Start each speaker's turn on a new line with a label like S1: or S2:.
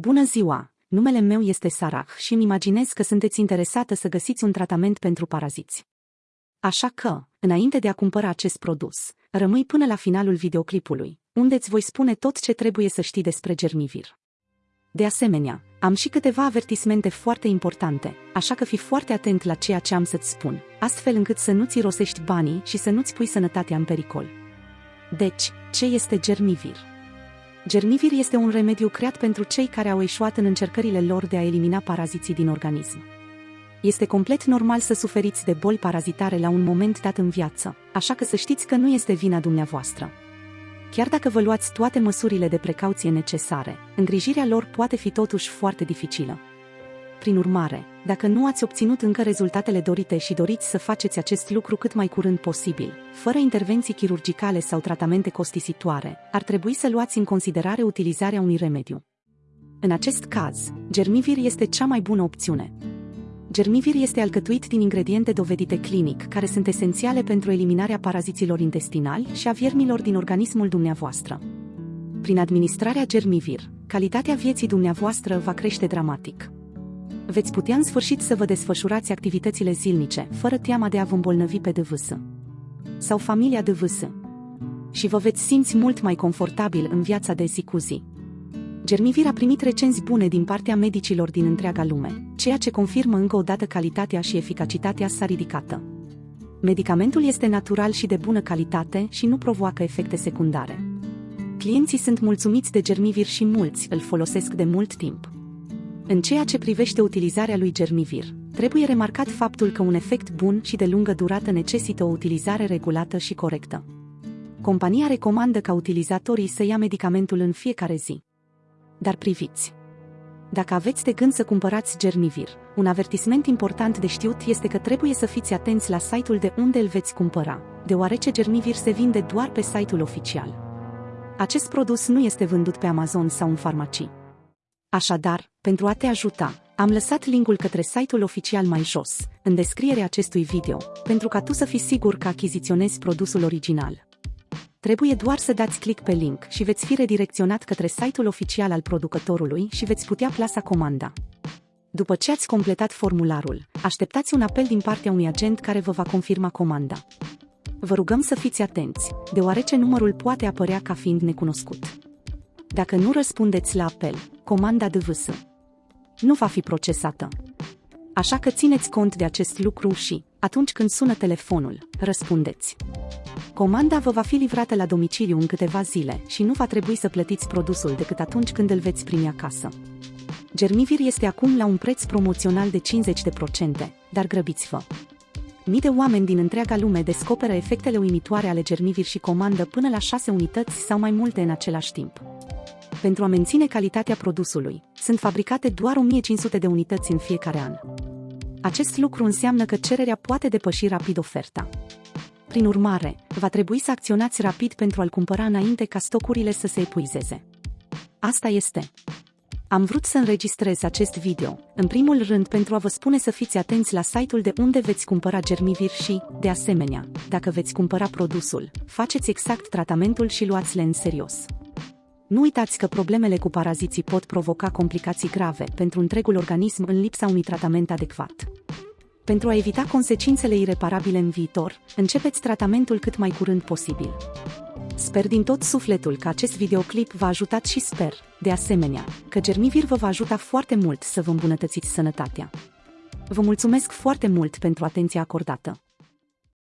S1: Bună ziua! Numele meu este Sarah și îmi imaginez că sunteți interesată să găsiți un tratament pentru paraziți. Așa că, înainte de a cumpăra acest produs, rămâi până la finalul videoclipului, unde îți voi spune tot ce trebuie să știi despre germivir. De asemenea, am și câteva avertismente foarte importante, așa că fii foarte atent la ceea ce am să-ți spun, astfel încât să nu-ți rosești banii și să nu-ți pui sănătatea în pericol. Deci, ce este germivir? Germivir este un remediu creat pentru cei care au eșuat în încercările lor de a elimina paraziții din organism. Este complet normal să suferiți de boli parazitare la un moment dat în viață, așa că să știți că nu este vina dumneavoastră. Chiar dacă vă luați toate măsurile de precauție necesare, îngrijirea lor poate fi totuși foarte dificilă. Prin urmare, dacă nu ați obținut încă rezultatele dorite și doriți să faceți acest lucru cât mai curând posibil, fără intervenții chirurgicale sau tratamente costisitoare, ar trebui să luați în considerare utilizarea unui remediu. În acest caz, germivir este cea mai bună opțiune. Germivir este alcătuit din ingrediente dovedite clinic, care sunt esențiale pentru eliminarea paraziților intestinali și a viermilor din organismul dumneavoastră. Prin administrarea germivir, calitatea vieții dumneavoastră va crește dramatic veți putea în sfârșit să vă desfășurați activitățile zilnice, fără teama de a vă îmbolnăvi pe DVS. Sau familia DVS. Și vă veți simți mult mai confortabil în viața de zi cu zi. Germivir a primit recenzi bune din partea medicilor din întreaga lume, ceea ce confirmă încă o dată calitatea și eficacitatea sa ridicată. Medicamentul este natural și de bună calitate și nu provoacă efecte secundare. Clienții sunt mulțumiți de germivir și mulți îl folosesc de mult timp. În ceea ce privește utilizarea lui germivir, trebuie remarcat faptul că un efect bun și de lungă durată necesită o utilizare regulată și corectă. Compania recomandă ca utilizatorii să ia medicamentul în fiecare zi. Dar priviți! Dacă aveți de gând să cumpărați germivir, un avertisment important de știut este că trebuie să fiți atenți la site-ul de unde îl veți cumpăra, deoarece germivir se vinde doar pe site-ul oficial. Acest produs nu este vândut pe Amazon sau în farmacii. Așadar, pentru a te ajuta, am lăsat linkul către site-ul oficial mai jos, în descrierea acestui video, pentru ca tu să fii sigur că achiziționezi produsul original. Trebuie doar să dați click pe link și veți fi redirecționat către site-ul oficial al producătorului și veți putea plasa comanda. După ce ați completat formularul, așteptați un apel din partea unui agent care vă va confirma comanda. Vă rugăm să fiți atenți, deoarece numărul poate apărea ca fiind necunoscut. Dacă nu răspundeți la apel, comanda DVS nu va fi procesată. Așa că țineți cont de acest lucru și, atunci când sună telefonul, răspundeți. Comanda vă va fi livrată la domiciliu în câteva zile și nu va trebui să plătiți produsul decât atunci când îl veți primi acasă. Germivir este acum la un preț promoțional de 50%, dar grăbiți-vă! Mii de oameni din întreaga lume descoperă efectele uimitoare ale germivir și comandă până la 6 unități sau mai multe în același timp pentru a menține calitatea produsului. Sunt fabricate doar 1500 de unități în fiecare an. Acest lucru înseamnă că cererea poate depăși rapid oferta. Prin urmare, va trebui să acționați rapid pentru a-l cumpăra înainte ca stocurile să se epuizeze. Asta este. Am vrut să înregistrez acest video, în primul rând pentru a vă spune să fiți atenți la site-ul de unde veți cumpăra germivir și, de asemenea, dacă veți cumpăra produsul, faceți exact tratamentul și luați-le în serios. Nu uitați că problemele cu paraziții pot provoca complicații grave pentru întregul organism în lipsa unui tratament adecvat. Pentru a evita consecințele ireparabile în viitor, începeți tratamentul cât mai curând posibil. Sper din tot sufletul că acest videoclip v-a ajutat și sper, de asemenea, că Germivir vă va ajuta foarte mult să vă îmbunătățiți sănătatea. Vă mulțumesc foarte mult pentru atenția acordată.